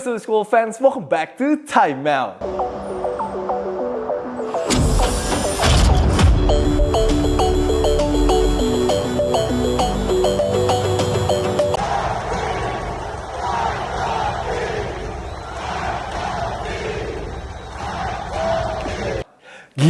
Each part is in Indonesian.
What's up school fans, welcome back to Time Out.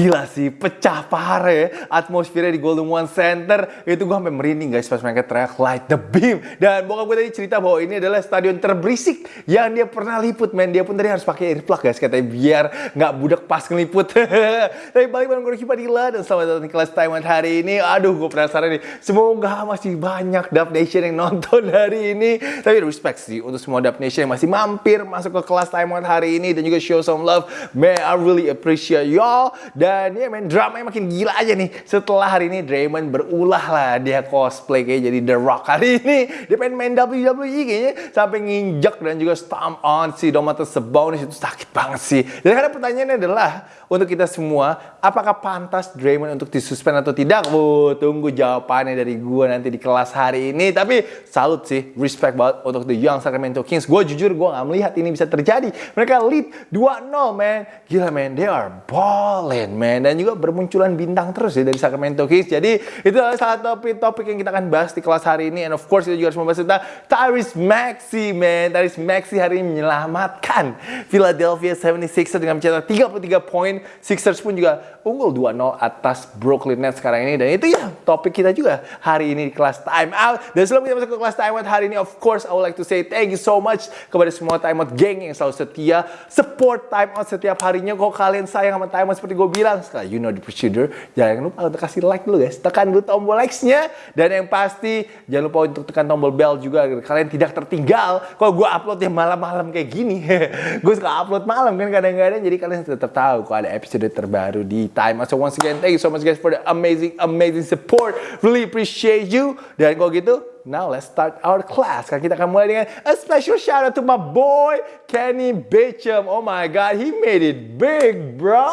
Gila sih, pecah parah ya atmosfernya di Golden One Center. Itu gue sampai merinding guys pas mereka teriak light the beam. Dan bokap gue tadi cerita bahwa ini adalah stadion terberisik yang dia pernah liput, men. Dia pun tadi harus pakai earplug guys, katanya biar nggak budak pas ngeliput. Tapi balik bareng gue Padilla dan selamat datang di kelas Taiwan hari ini. Aduh, gue penasaran nih. Semoga masih banyak Dub Nation yang nonton hari ini. Tapi respect sih untuk semua Dub Nation yang masih mampir masuk ke kelas Taiwan hari ini dan juga show some love. Man, I really appreciate y'all. Dan ya main dramanya makin gila aja nih. Setelah hari ini Draymond berulah lah dia cosplay kayak jadi The Rock hari ini. Dia pengen main WWE kayaknya sampai nginjek dan juga stomp on si Domantas Sabonis itu sakit banget sih. Dan karena pertanyaannya adalah untuk kita semua, apakah pantas Draymond untuk disuspend atau tidak? Wuh, tunggu jawabannya dari gue nanti di kelas hari ini. Tapi salut sih, respect banget untuk the Young Sacramento Kings. Gue jujur gue gak melihat ini bisa terjadi. Mereka lead 2-0 man. Gila man, they are balling man. Dan juga bermunculan bintang terus ya dari Sacramento Kings. Jadi itu adalah salah topik-topik yang kita akan bahas di kelas hari ini. And of course kita juga harus membahas tentang Tyrese Maxey man. Tyrese Maxey hari ini menyelamatkan Philadelphia 76ers dengan mencetak 33 poin. Sixers pun juga unggul 2-0 atas Brooklyn Nets sekarang ini. Dan itu ya topik kita juga hari ini di kelas Time Out. Dan sebelum kita masuk ke kelas Time Out hari ini, of course I would like to say thank you so much kepada semua Time Out geng yang selalu setia. Support Time Out setiap harinya. Kalau kalian sayang sama Time Out seperti gue sekali you know the procedure. Jangan lupa untuk kasih like dulu guys. Tekan dulu tombol likes-nya. Dan yang pasti jangan lupa untuk tekan tombol bell juga agar kalian tidak tertinggal. Kalau gue upload yang malam-malam kayak gini, gue suka upload malam kan kadang-kadang. Jadi kalian tetap tahu kalau ada episode terbaru di Time. So once again, thank you so much guys for the amazing, amazing support. Really appreciate you. Dan kalau gitu, now let's start our class. Kan kita akan mulai dengan a special shout out to my boy Kenny Beecham. Oh my god, he made it big, bro.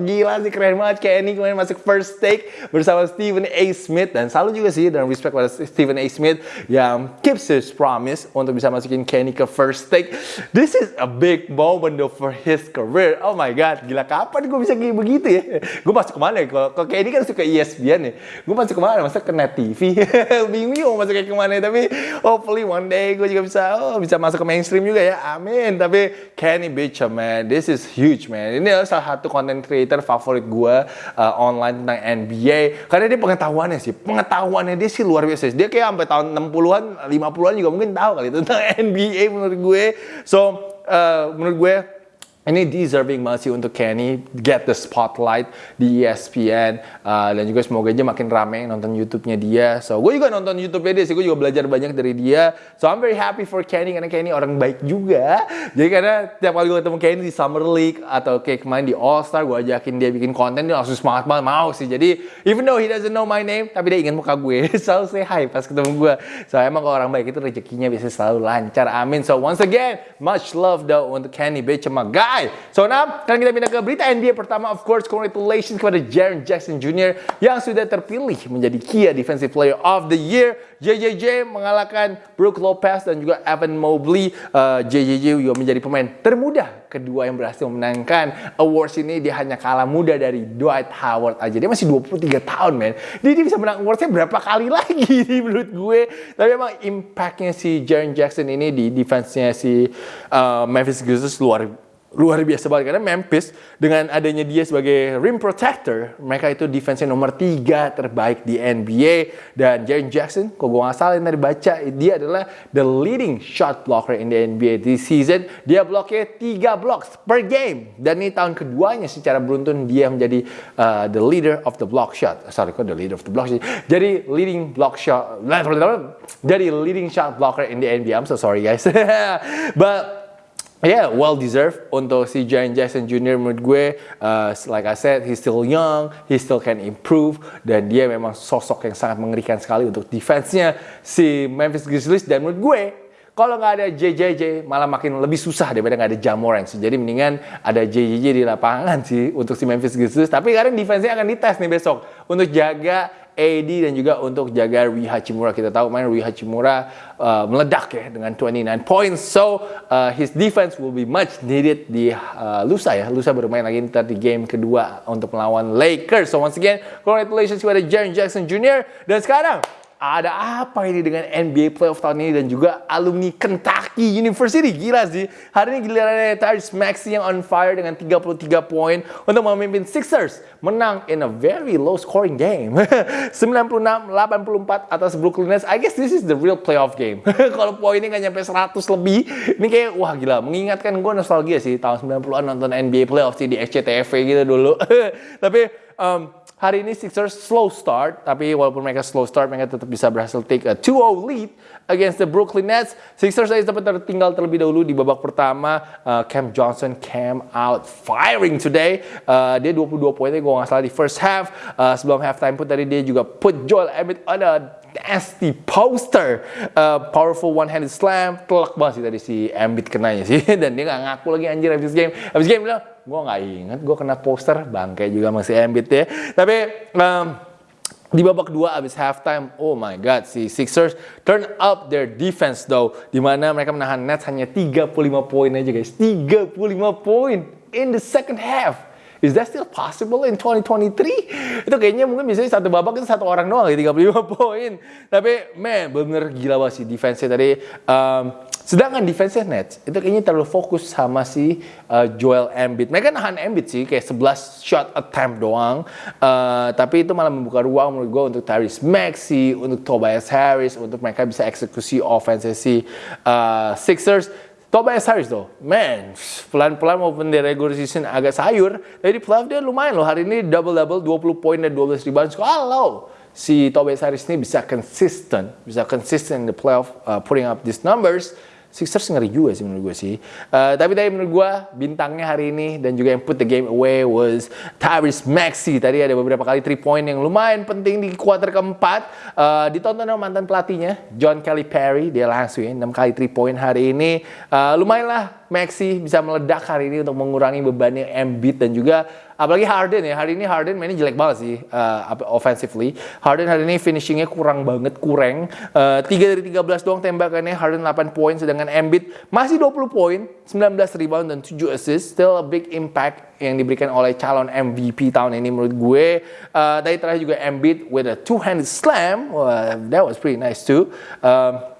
Gila sih keren banget Kenny kemarin masuk first take bersama Stephen A. Smith dan selalu juga sih dan respect pada Stephen A. Smith yang keeps his promise untuk bisa masukin Kenny ke first take. This is a big moment though for his career. Oh my god, gila kapan gue bisa kayak begitu ya? Gue masuk ke mana ya? Kalau Kenny kan suka ESPN ya. Gue masuk ke mana? Masuk ke Net TV. Bingung masuk kayak ke mana tapi hopefully one day gue juga bisa oh, bisa masuk ke mainstream juga ya. Amin. Tapi Kenny Beecham man this is huge man. Ini adalah salah satu content creator favorit gue uh, online tentang NBA karena dia pengetahuannya sih pengetahuannya dia sih luar biasa. Dia kayak sampai tahun 60-an 50-an juga mungkin tahu kali tentang NBA menurut gue. So uh, menurut gue ini deserving banget sih untuk Kenny get the spotlight di ESPN uh, dan juga semoga aja makin rame nonton YouTube-nya dia. So gue juga nonton YouTube-nya dia sih, gue juga belajar banyak dari dia. So I'm very happy for Kenny karena Kenny orang baik juga. Jadi karena tiap kali gue ketemu Kenny di Summer League atau kayak kemarin di All Star, gue ajakin dia bikin konten dia langsung semangat banget mau sih. Jadi even though he doesn't know my name, tapi dia ingat muka gue, selalu say hi pas ketemu gue. So emang kalau orang baik itu rezekinya biasanya selalu lancar. Amin. So once again, much love though untuk Kenny Beecham, my guy. So now, sekarang kita pindah ke berita NBA pertama. Of course, congratulations kepada Jaren Jackson Jr. yang sudah terpilih menjadi Kia Defensive Player of the Year. JJJ mengalahkan Brook Lopez dan juga Evan Mobley. Uh, JJJ juga menjadi pemain termuda kedua yang berhasil memenangkan awards ini. Dia hanya kalah muda dari Dwight Howard aja. Dia masih 23 tahun, men. Dia, dia bisa menang awardsnya berapa kali lagi menurut gue. Tapi emang impactnya si Jaren Jackson ini di defense-nya si uh, Memphis Grizzlies luar luar biasa banget. Karena Memphis dengan adanya dia sebagai rim protector mereka itu defense nomor tiga terbaik di NBA dan Jaren Jackson kok gue nggak salah yang tadi baca dia adalah the leading shot blocker in the NBA this season. Dia bloknya tiga blocks per game. Dan ini tahun keduanya secara beruntun dia menjadi uh, the leader of the block shot. Sorry kok the leader of the block shot? Jadi leading block shot jadi leading shot blocker in the NBA I'm so sorry guys. But yeah, well deserved untuk si Jaren Jackson Jr. menurut gue, uh, like I said, he's still young, he still can improve, dan dia memang sosok yang sangat mengerikan sekali untuk defense-nya si Memphis Grizzlies, dan menurut gue, kalau nggak ada JJJ malah makin lebih susah daripada nggak ada Jamoran. Jadi mendingan ada JJJ di lapangan sih untuk si Memphis Grizzlies. Tapi karena defense-nya akan dites nih besok untuk jaga AD dan juga untuk jaga Rui Hachimura. Kita tahu main Rui Hachimura uh, meledak ya dengan 29 points. So uh, his defense will be much needed di uh, lusa ya. Lusa bermain lagi ntar di game kedua untuk melawan Lakers. So once again, congratulations kepada Jaren Jackson Jr. Dan sekarang ada apa ini dengan NBA playoff tahun ini dan juga alumni Kentucky University. Gila sih. Hari ini gilirannya Tyrese Maxey yang on fire dengan 33 poin untuk memimpin Sixers menang in a very low scoring game. 96-84 atas Brooklyn Nets. I guess this is the real playoff game. Kalau poinnya nggak nyampe 100 lebih, ini kayak wah gila. Mengingatkan gue nostalgia sih tahun 90-an nonton NBA playoff sih di SCTV gitu dulu. Tapi um, Hari ini Sixers slow start, tapi walaupun mereka slow start, mereka tetap bisa berhasil take a 2-0 lead against the Brooklyn Nets. Sixers saya sempat tertinggal terlebih dahulu di babak pertama. Uh, Cam Johnson came out firing today. Uh, dia 22 poinnya gue nggak salah di first half. Uh, sebelum halftime pun tadi dia juga put Joel Embiid on a nasty poster. Uh, powerful one-handed slam. Telak banget sih tadi si Embiid kenanya sih. Dan dia nggak ngaku lagi anjir habis game. Habis game bilang, gue nggak inget gue kena poster bangke juga masih Embiid ya tapi um, di babak dua abis halftime, oh my god, si Sixers turn up their defense though, di mana mereka menahan Nets hanya 35 poin aja guys, 35 poin in the second half. Is that still possible in 2023? Itu kayaknya mungkin bisa satu babak itu satu orang doang ya 35 poin. Tapi man, bener gila banget sih defense-nya tadi. Um, sedangkan defense Nets itu kayaknya terlalu fokus sama si uh, Joel Embiid. Mereka nahan Embiid sih kayak 11 shot attempt doang. Uh, tapi itu malah membuka ruang menurut gue untuk Tyrese Maxey, untuk Tobias Harris, untuk mereka bisa eksekusi offense si uh, Sixers Tobias Harris tuh, man, pelan-pelan maupun di regular season agak sayur, tapi di playoff dia lumayan loh. Hari ini double-double, 20 poin dan 12 rebound. Kalau si Tobias Harris ini bisa consistent, bisa consistent in the playoff, uh, putting up these numbers, Sixers ngeri juga sih menurut gue sih. Uh, tapi tadi menurut gue bintangnya hari ini dan juga yang put the game away was Tyrese Maxey. Tadi ada beberapa kali three point yang lumayan penting di kuarter keempat. Uh, ditonton sama mantan pelatihnya John Kelly Perry. Dia langsung ya 6 kali three point hari ini. Uh, lumayan lah Maxi bisa meledak hari ini untuk mengurangi bebannya Embiid dan juga apalagi Harden ya hari ini Harden mainnya jelek banget sih uh, offensively. Harden hari ini finishingnya kurang banget kurang. Uh, 3 dari 13 doang tembakannya Harden 8 poin sedangkan Embiid masih 20 poin 19 rebound dan 7 assist. Still a big impact yang diberikan oleh calon MVP tahun ini menurut gue. Uh, tadi terakhir juga Embiid with a two-handed slam. Well, that was pretty nice too. Um,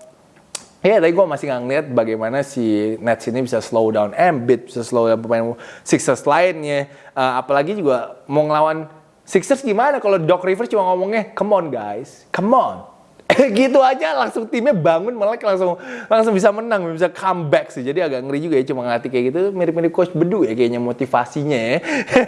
Ya, tadi gue masih nggak ngeliat bagaimana si Nets ini bisa slow down Embiid, bisa slow down pemain Sixers lainnya. Uh, apalagi juga mau ngelawan Sixers gimana kalau Doc Rivers cuma ngomongnya, come on guys, come on. gitu aja langsung timnya bangun melek langsung langsung bisa menang bisa comeback sih jadi agak ngeri juga ya cuma ngelatih kayak gitu mirip-mirip coach bedu ya kayaknya motivasinya ya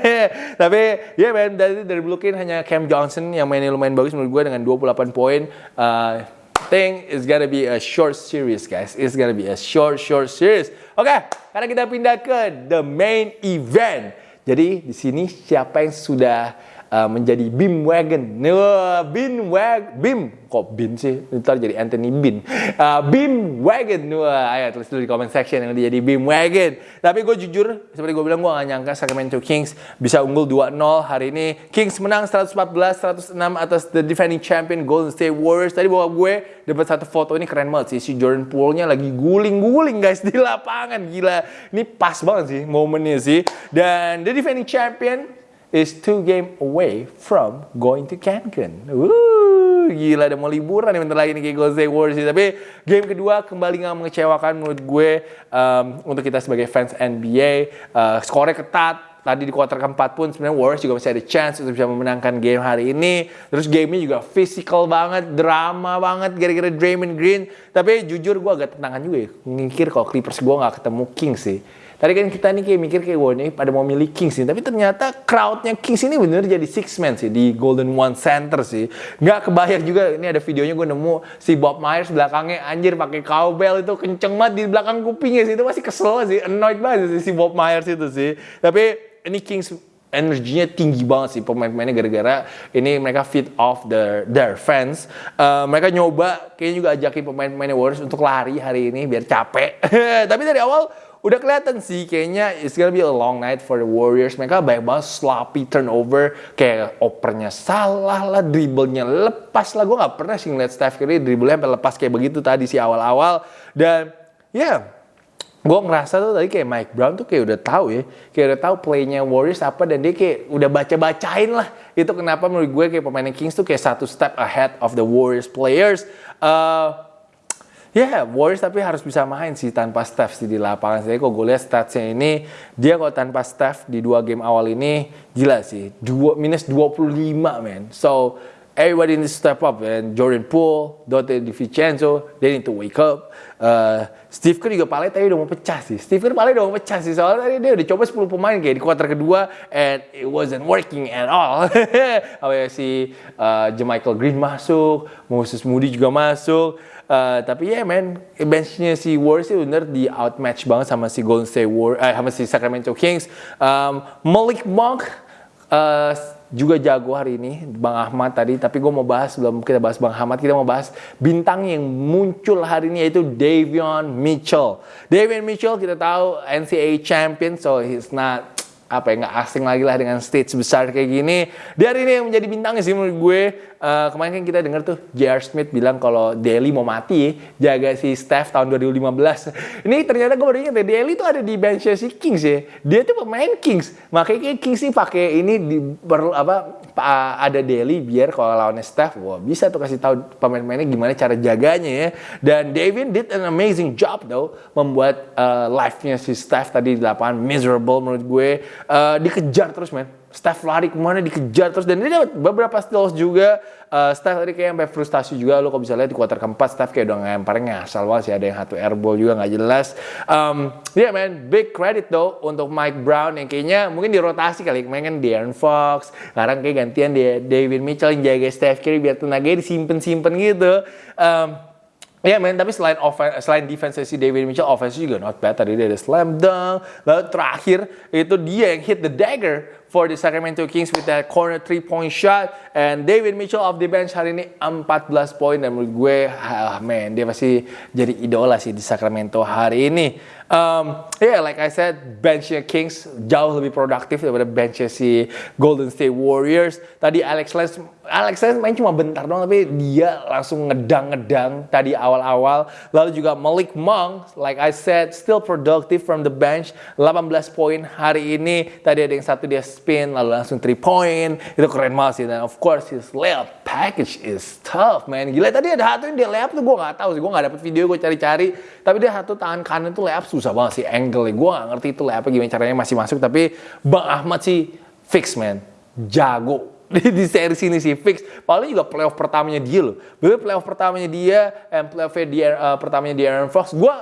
tapi ya yeah, man dari dari Brooklyn hanya Cam Johnson yang mainnya lumayan bagus menurut gue dengan 28 poin uh, think it's gonna be a short series, guys. It's gonna be a short, short series. Oke, okay, karena kita pindah ke the main event. Jadi di sini siapa yang sudah uh, menjadi Bim Wagon. Wah, Bin Wag, Bim, kok Bin sih? Ntar jadi Anthony Bin. Uh, Bim Wagon. Wah, ayo tulis dulu di comment section yang jadi Bim Wagon. Tapi gue jujur, seperti gue bilang, gue gak nyangka Sacramento Kings bisa unggul 2-0 hari ini. Kings menang 114-106 atas the defending champion Golden State Warriors. Tadi bawa gue dapat satu foto ini keren banget sih. Si Jordan Poole-nya lagi guling-guling guys di lapangan. Gila. Ini pas banget sih momennya sih. Dan the defending champion is two game away from going to Cancun. Wuh, gila ada mau liburan nih bentar lagi nih kayak Golden State Warriors. Tapi game kedua kembali nggak mengecewakan menurut gue um, untuk kita sebagai fans NBA. Uh, skornya ketat. Tadi di kuarter keempat pun sebenarnya Warriors juga masih ada chance untuk bisa memenangkan game hari ini. Terus gamenya juga physical banget, drama banget gara-gara Draymond Green. Tapi jujur gue agak tentangan juga ya. Mikir kalau Clippers gue nggak ketemu King sih. Tadi kan kita nih kayak mikir kayak wah ini pada mau milih Kings sih, tapi ternyata crowdnya Kings ini bener jadi six man sih di Golden One Center sih. Nggak kebayang juga ini ada videonya gue nemu si Bob Myers belakangnya anjir pakai cowbell itu kenceng banget di belakang kupingnya sih itu masih kesel sih, annoyed banget sih si Bob Myers itu sih. Tapi ini Kings energinya tinggi banget sih pemain-pemainnya gara-gara ini mereka feed off their their fans. Uh, mereka nyoba kayaknya juga ajakin pemain-pemainnya Warriors untuk lari hari ini biar capek. Tapi dari awal udah kelihatan sih kayaknya it's gonna be a long night for the Warriors. Mereka banyak banget sloppy turnover, kayak opernya salah lah, dribblenya lepas lah. Gue nggak pernah sih ngeliat Steph Curry dribblenya sampai lepas kayak begitu tadi sih awal-awal. Dan ya yeah, gue ngerasa tuh tadi kayak Mike Brown tuh kayak udah tahu ya, kayak udah tahu playnya Warriors apa dan dia kayak udah baca-bacain lah. Itu kenapa menurut gue kayak pemain Kings tuh kayak satu step ahead of the Warriors players. Uh, Ya, yeah, Warriors tapi harus bisa main sih tanpa Steph sih di lapangan. Jadi kok gue lihat statsnya ini, dia kalau tanpa Steph di dua game awal ini, gila sih. Dua, minus 25, man. So, everybody needs to step up. And Jordan Poole, Dante DiVincenzo, they need to wake up. Uh, Steve Kerr juga paling tadi udah mau pecah sih. Steve Kerr paling udah mau pecah sih. Soalnya tadi dia udah coba 10 pemain kayak di kuarter kedua and it wasn't working at all. Apa si uh, Jamichael Green masuk, Moses Moody juga masuk. Uh, tapi ya yeah, man, benchnya si Warriors sih bener di outmatch banget sama si Golden State Warriors, eh, sama si Sacramento Kings. Um, Malik Monk uh, juga jago hari ini, Bang Ahmad tadi. Tapi gue mau bahas sebelum kita bahas Bang Ahmad, kita mau bahas bintang yang muncul hari ini yaitu Davion Mitchell. Davion Mitchell kita tahu NCAA champion, so he's not apa ya nggak asing lagi lah dengan stage besar kayak gini. Hari ini yang menjadi bintangnya sih menurut gue. Uh, kemarin kan kita dengar tuh J.R. Smith bilang kalau Daly mau mati jaga si Steph tahun 2015. Ini ternyata gue baru ingat ya Daly tuh ada di bench si Kings ya. Dia tuh pemain Kings. Makanya Kings sih pakai ini di perlu apa ada Daly biar kalau lawannya Steph, wah bisa tuh kasih tahu pemain-pemainnya gimana cara jaganya ya. Dan David did an amazing job though membuat uh, live-nya si Steph tadi di lapangan miserable menurut gue. Uh, dikejar terus men. Steph lari ke mana dikejar terus. Dan dia dapat beberapa steals juga. Uh, Steph tadi kayak sampai frustasi juga. Lo kok bisa lihat di kuarter keempat Steph kayak udah ngemparnya ngasal banget sih. Ada yang satu airball juga nggak jelas. Um, yeah, man big credit though untuk Mike Brown yang kayaknya mungkin dirotasi kali. Kemarin kan De'Aaron Fox sekarang kayak gantian dia David Mitchell yang jaga Steph Curry biar tenaganya disimpan-simpan gitu. Um, Ya yeah, men, tapi selain offense, selain defense si David Mitchell, offense juga not bad. Tadi dia ada slam dunk. Lalu terakhir itu dia yang hit the dagger for the Sacramento Kings with that corner three point shot. And David Mitchell off the bench hari ini 14 poin. Dan menurut gue ah man dia pasti jadi idola sih di Sacramento hari ini. Um, yeah like I said benchnya Kings jauh lebih produktif daripada benchnya si Golden State Warriors. Tadi Alex Lance Alex Lance main cuma bentar doang tapi dia langsung ngedang-ngedang tadi awal-awal. Lalu juga Malik Monk like I said still productive from the bench. 18 poin hari ini. Tadi ada yang satu dia spin lalu langsung three point. Itu keren banget sih. Dan of course his layup package is tough man. Gila tadi ada satu yang dia layup tuh gue nggak tahu sih. Gue nggak dapet video gue cari-cari. Tapi dia satu tangan kanan tuh layup susah banget sih angle gue nggak ngerti itu layup gimana caranya masih masuk. Tapi bang Ahmad sih fix man. Jago. Di, seri sini sih fix. Paling juga playoff pertamanya dia loh. Bener playoff pertamanya dia, and playoff dia uh, pertamanya dia Aaron Fox. Gue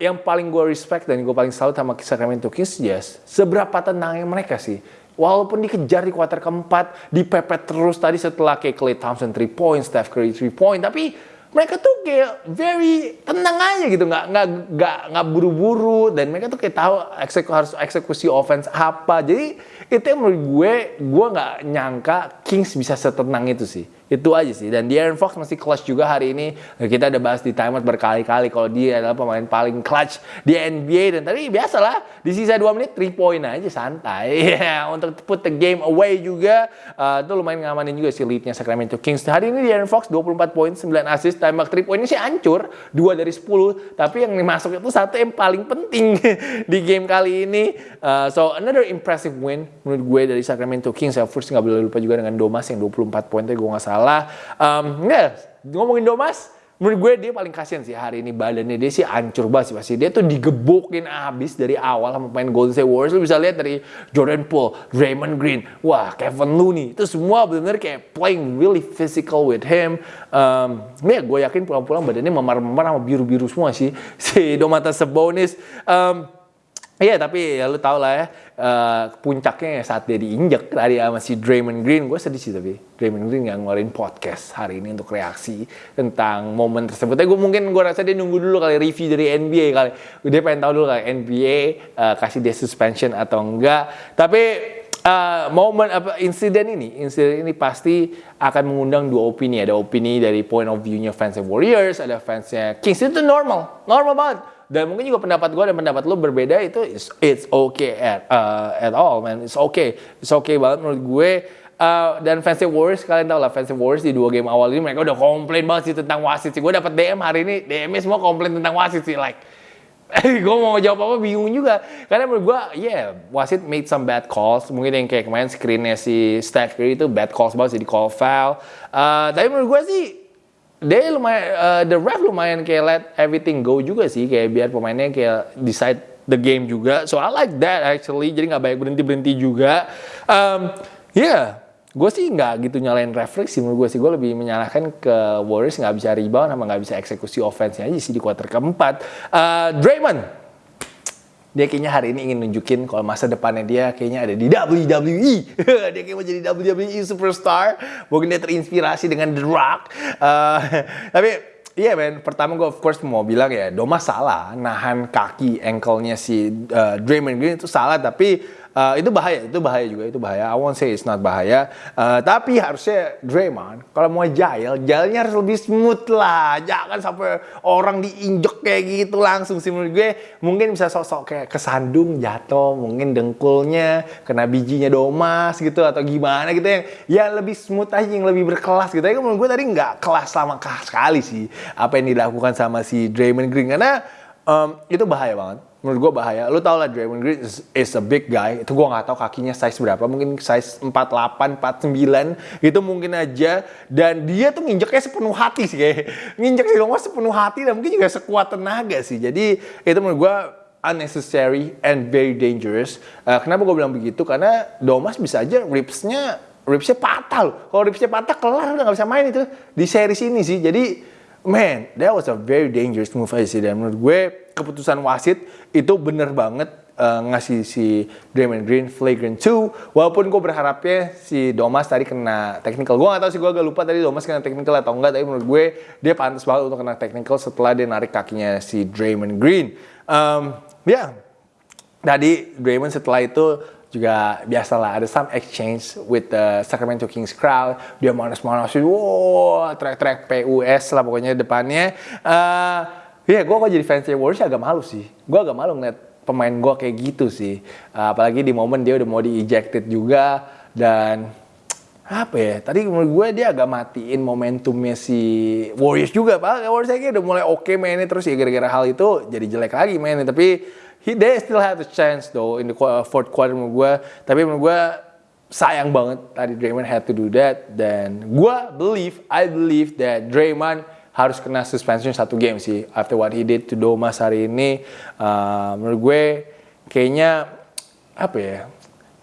yang paling gue respect dan gue paling salut sama Sacramento Kings, yes, seberapa tenangnya mereka sih. Walaupun dikejar di kuarter keempat, dipepet terus tadi setelah kayak Clay Thompson 3 point, Steph Curry 3 point, tapi mereka tuh kayak very tenang aja gitu, nggak nggak nggak nggak buru-buru. Dan mereka tuh kayak tahu eksekusi harus eksekusi offense apa. Jadi itu yang menurut gue, gue nggak nyangka Kings bisa setenang itu sih. Itu aja sih. Dan De'Aaron Fox masih clutch juga hari ini. Kita udah bahas di timeout berkali-kali kalau dia adalah pemain paling clutch di NBA. Dan tadi biasalah di sisa 2 menit 3 point aja santai. Untuk put the game away juga. Uh, itu lumayan ngamanin juga sih leadnya Sacramento Kings. Hari ini De'Aaron Fox 24 poin, 9 assist. Tembak 3 point ini sih hancur. 2 dari 10. Tapi yang masuk itu satu yang paling penting di game kali ini. Uh, so another impressive win menurut gue dari Sacramento Kings. Of course nggak boleh lupa juga dengan Domas yang 24 poin gue nggak salah. Um, ya, ngomongin Domas, menurut gue dia paling kasihan sih hari ini badannya dia sih hancur banget sih pasti dia tuh digebukin abis dari awal sama pemain Golden State Warriors lu bisa lihat dari Jordan Poole, Draymond Green, wah Kevin Looney itu semua benar-benar kayak playing really physical with him. Um, ya gue yakin pulang-pulang badannya memar-memar sama biru-biru semua sih si Domantas Sabonis. Um, Iya tapi ya lu tau lah ya uh, puncaknya saat dia diinjek tadi sama si Draymond Green gue sedih sih tapi Draymond Green nggak ngeluarin podcast hari ini untuk reaksi tentang momen tersebut. Tapi gue mungkin gue rasa dia nunggu dulu kali review dari NBA kali dia pengen tahu dulu kali NBA uh, kasih dia suspension atau enggak. Tapi uh, momen apa insiden ini insiden ini pasti akan mengundang dua opini ada opini dari point of view-nya fans Warriors ada fansnya Kings itu normal normal banget dan mungkin juga pendapat gue dan pendapat lu berbeda itu it's, it's okay at uh, at all man. It's okay. It's okay banget menurut gue. Uh, dan fans Warriors kalian tau lah fans Warriors di dua game awal ini mereka udah komplain banget sih tentang wasit sih. Gue dapat DM hari ini DM semua komplain tentang wasit sih like gue mau jawab apa bingung juga. Karena menurut gue ya yeah, wasit made some bad calls. Mungkin yang kayak kemarin screennya si Steph Curry itu bad calls banget sih di call foul. Uh, tapi menurut gue sih dia lumayan uh, the ref lumayan kayak let everything go juga sih kayak biar pemainnya kayak decide the game juga. So I like that actually. Jadi nggak banyak berhenti berhenti juga. Um, yeah gue sih nggak gitu nyalain referee sih menurut gue sih. Gue lebih menyalahkan ke Warriors nggak bisa rebound sama nggak bisa eksekusi offense aja sih di kuarter keempat. Uh, Draymond dia kayaknya hari ini ingin nunjukin kalau masa depannya dia kayaknya ada di WWE. dia kayak mau jadi WWE superstar. Mungkin dia terinspirasi dengan The Rock. Uh, tapi Iya yeah, men, pertama gue of course mau bilang ya Doma salah nahan kaki ankle-nya si uh, Draymond Green itu salah tapi Uh, itu bahaya, itu bahaya juga, itu bahaya. I won't say it's not bahaya. Uh, tapi harusnya Draymond, kalau mau jail, jailnya harus lebih smooth lah. Jangan sampai orang diinjek kayak gitu langsung sih menurut gue. Mungkin bisa sok-sok kayak kesandung, jatuh, mungkin dengkulnya, kena bijinya domas gitu, atau gimana gitu yang ya lebih smooth aja, yang lebih berkelas gitu. Tapi menurut gue tadi nggak kelas sama sekali sih apa yang dilakukan sama si Draymond Green. Karena um, itu bahaya banget menurut gue bahaya. Lu tau lah Draymond Green is, is a big guy. Itu gue nggak tahu kakinya size berapa. Mungkin size 48, 49 itu mungkin aja. Dan dia tuh nginjeknya sepenuh hati sih kayak nginjek si Domas sepenuh hati dan mungkin juga sekuat tenaga sih. Jadi itu menurut gue unnecessary and very dangerous. Uh, kenapa gue bilang begitu? Karena Domas bisa aja ribsnya ribsnya patah Kalau ribsnya patah kelar udah nggak bisa main itu di series ini sih. Jadi man, that was a very dangerous move aja sih. Dan menurut gue keputusan wasit itu bener banget uh, ngasih si Draymond Green flagrant 2 walaupun gue berharapnya si Domas tadi kena technical gue gak tau sih gue agak lupa tadi Domas kena technical atau enggak tapi menurut gue dia pantas banget untuk kena technical setelah dia narik kakinya si Draymond Green um, ya yeah. tadi Draymond setelah itu juga biasalah ada some exchange with the Sacramento Kings crowd dia manas-manasin wow track-track PUS lah pokoknya depannya uh, Iya, yeah, gue kok jadi fans Warriors agak malu sih. Gue agak malu ngeliat pemain gue kayak gitu sih. Uh, apalagi di momen dia udah mau di ejected juga dan apa ya? Tadi menurut gue dia agak matiin momentumnya si Warriors juga, pak. Warriors kayaknya udah mulai oke okay mainnya terus ya gara-gara hal itu jadi jelek lagi mainnya. Tapi he, they still have a chance though in the fourth quarter menurut gue. Tapi menurut gue sayang banget tadi Draymond had to do that dan gue believe I believe that Draymond harus kena suspension satu game sih after what he did to Domas hari ini uh, menurut gue kayaknya apa ya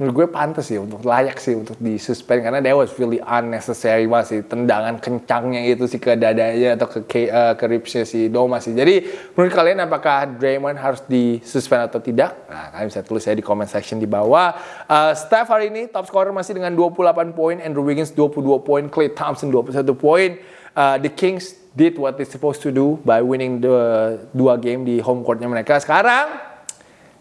menurut gue pantas sih untuk layak sih untuk disuspend karena that was really unnecessary masih tendangan kencangnya itu sih ke dadanya atau ke uh, ke ribsnya si Domas sih. Jadi menurut kalian apakah Draymond harus disuspend atau tidak? Nah kalian bisa tulis saya di comment section di bawah. Uh, Steph hari ini top scorer masih dengan 28 poin Andrew Wiggins 22 poin Klay Thompson 21 poin. Uh, the Kings did what they supposed to do by winning the dua game di home courtnya mereka. Sekarang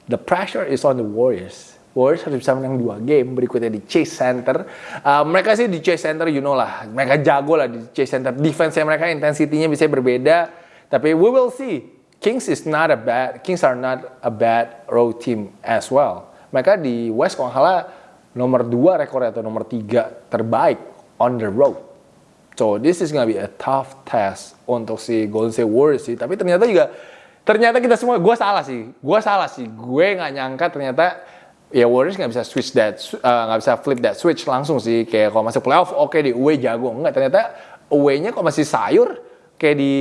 the pressure is on the Warriors. Warriors harus bisa menang dua game berikutnya di Chase Center. Uh, mereka sih di Chase Center, you know lah, mereka jago lah di Chase Center. Defense-nya mereka intensitinya bisa berbeda, tapi we will see. Kings is not a bad, Kings are not a bad road team as well. Mereka di West kalau nomor dua rekor atau nomor tiga terbaik on the road. So this is gonna be a tough test untuk si Golden State Warriors sih. Tapi ternyata juga ternyata kita semua gue salah sih. Gue salah sih. Gue nggak nyangka ternyata ya Warriors nggak bisa switch that eh, nggak uh, bisa flip that switch langsung sih. Kayak kalau masuk playoff oke okay, di away jago. Enggak ternyata away-nya kok masih sayur kayak di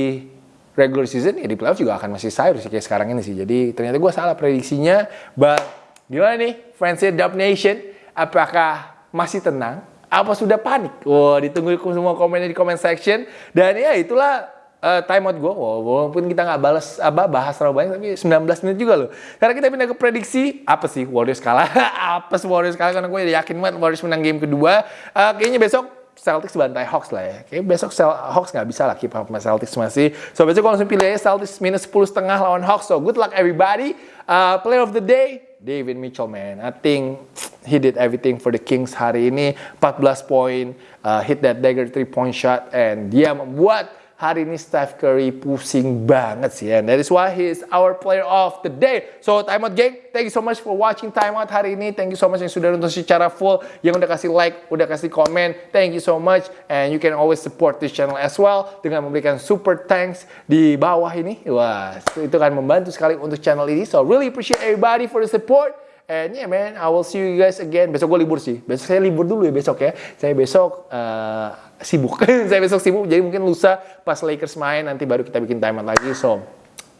regular season ya di playoff juga akan masih sayur sih kayak sekarang ini sih. Jadi ternyata gue salah prediksinya. But gimana nih fansnya Dub Nation? Apakah masih tenang apa sudah panik? Wah, ditunggu semua komennya di comment section. Dan ya itulah uh, time out gue. walaupun kita nggak balas apa bahas terlalu banyak, tapi 19 menit juga loh. Karena kita pindah ke prediksi, apa sih Warriors kalah? apa sih Warriors kalah? Karena gue yakin banget Warriors menang game kedua. Uh, kayaknya besok Celtics bantai Hawks lah ya. Kayaknya besok Cel Hawks nggak bisa lah keep up sama Celtics masih. So besok kalau langsung pilih aja Celtics minus 10 setengah lawan Hawks. So good luck everybody. Uh, player of the day, David Mitchell man. I think he did everything for the Kings hari ini. 14 poin, uh, hit that dagger three point shot, and dia membuat hari ini Steph Curry pusing banget sih. And that is why he is our player of the day. So, Time Out Gang, thank you so much for watching Time Out hari ini. Thank you so much yang sudah nonton secara full, yang udah kasih like, udah kasih komen. Thank you so much. And you can always support this channel as well dengan memberikan super thanks di bawah ini. Wah, itu kan membantu sekali untuk channel ini. So, really appreciate everybody for the support. And yeah man, I will see you guys again. Besok gue libur sih. Besok saya libur dulu ya besok ya. Saya besok uh, sibuk. saya besok sibuk. Jadi mungkin lusa pas Lakers main nanti baru kita bikin timeout lagi. So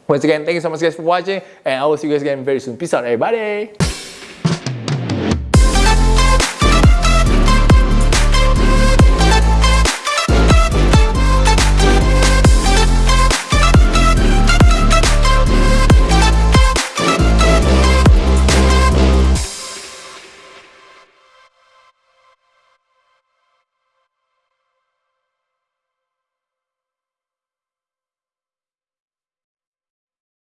once again, thank you so much guys for watching. And I will see you guys again very soon. Peace out everybody.